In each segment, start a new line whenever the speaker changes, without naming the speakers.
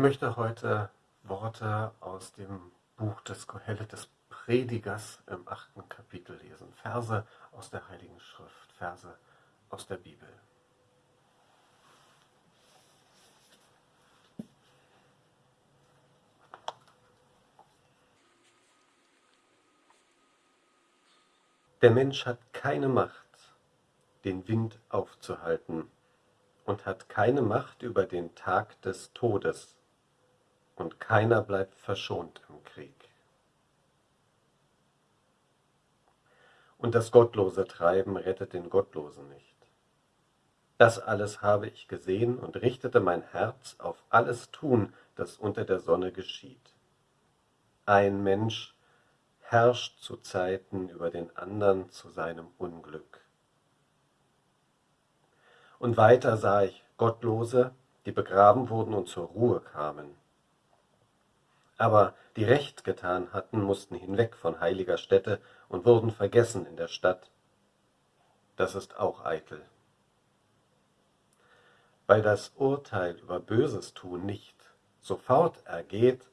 Ich möchte heute Worte aus dem Buch des Kohelet des Predigers im achten Kapitel lesen. Verse aus der Heiligen Schrift, Verse aus der Bibel. Der Mensch hat keine Macht, den Wind aufzuhalten und hat keine Macht über den Tag des Todes, und keiner bleibt verschont im Krieg. Und das gottlose Treiben rettet den Gottlosen nicht. Das alles habe ich gesehen und richtete mein Herz auf alles Tun, das unter der Sonne geschieht. Ein Mensch herrscht zu Zeiten über den andern zu seinem Unglück. Und weiter sah ich Gottlose, die begraben wurden und zur Ruhe kamen. Aber die Recht getan hatten, mussten hinweg von heiliger Stätte und wurden vergessen in der Stadt. Das ist auch eitel. Weil das Urteil über Böses tun nicht sofort ergeht,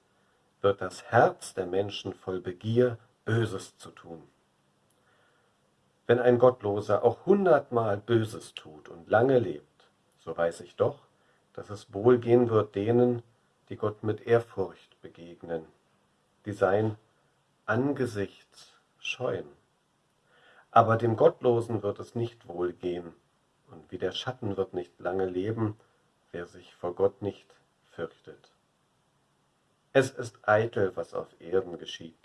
wird das Herz der Menschen voll Begier, Böses zu tun. Wenn ein Gottloser auch hundertmal Böses tut und lange lebt, so weiß ich doch, dass es wohlgehen wird denen, die Gott mit Ehrfurcht begegnen, die sein Angesicht scheuen. Aber dem Gottlosen wird es nicht wohlgehen, und wie der Schatten wird nicht lange leben, wer sich vor Gott nicht fürchtet. Es ist eitel, was auf Erden geschieht.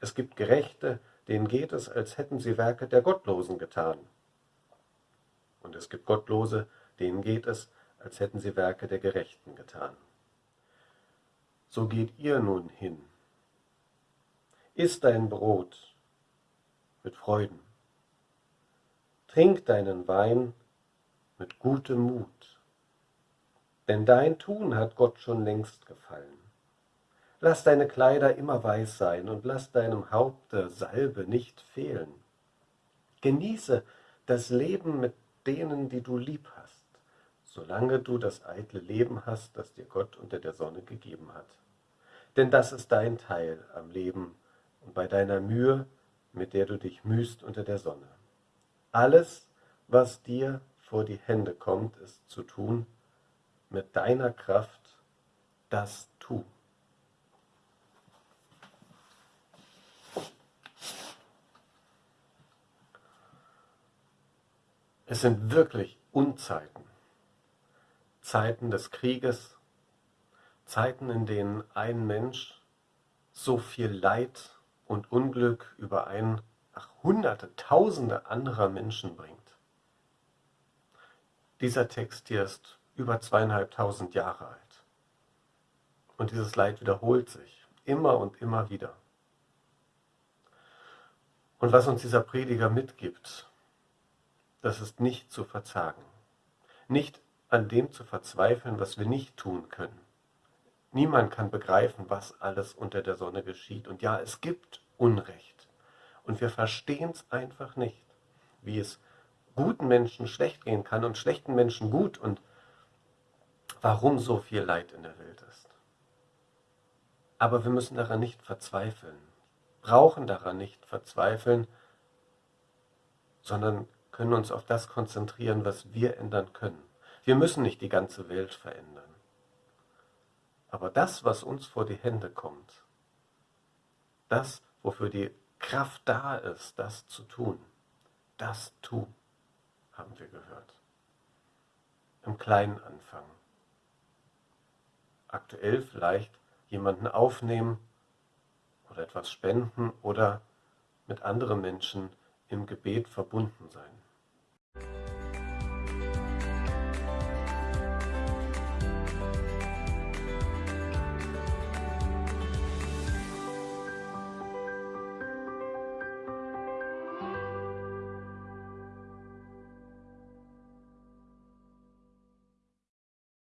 Es gibt Gerechte, denen geht es, als hätten sie Werke der Gottlosen getan. Und es gibt Gottlose, denen geht es, als hätten sie Werke der Gerechten getan. So geht ihr nun hin. Iss dein Brot mit Freuden. Trink deinen Wein mit gutem Mut. Denn dein Tun hat Gott schon längst gefallen. Lass deine Kleider immer weiß sein und lass deinem Haupte Salbe nicht fehlen. Genieße das Leben mit denen, die du lieb hast, solange du das eitle Leben hast, das dir Gott unter der Sonne gegeben hat. Denn das ist dein Teil am Leben und bei deiner Mühe, mit der du dich mühst unter der Sonne. Alles, was dir vor die Hände kommt, ist zu tun, mit deiner Kraft, das tu. Es sind wirklich Unzeiten, Zeiten des Krieges, Zeiten, in denen ein Mensch so viel Leid und Unglück über ein, ach, hunderte, tausende anderer Menschen bringt. Dieser Text hier ist über zweieinhalbtausend Jahre alt. Und dieses Leid wiederholt sich immer und immer wieder. Und was uns dieser Prediger mitgibt, das ist nicht zu verzagen. Nicht an dem zu verzweifeln, was wir nicht tun können. Niemand kann begreifen, was alles unter der Sonne geschieht. Und ja, es gibt Unrecht. Und wir verstehen es einfach nicht, wie es guten Menschen schlecht gehen kann und schlechten Menschen gut und warum so viel Leid in der Welt ist. Aber wir müssen daran nicht verzweifeln, brauchen daran nicht verzweifeln, sondern können uns auf das konzentrieren, was wir ändern können. Wir müssen nicht die ganze Welt verändern. Aber das, was uns vor die Hände kommt, das, wofür die Kraft da ist, das zu tun, das tu, haben wir gehört. Im Kleinen anfangen. Aktuell vielleicht jemanden aufnehmen oder etwas spenden oder mit anderen Menschen im Gebet verbunden sein.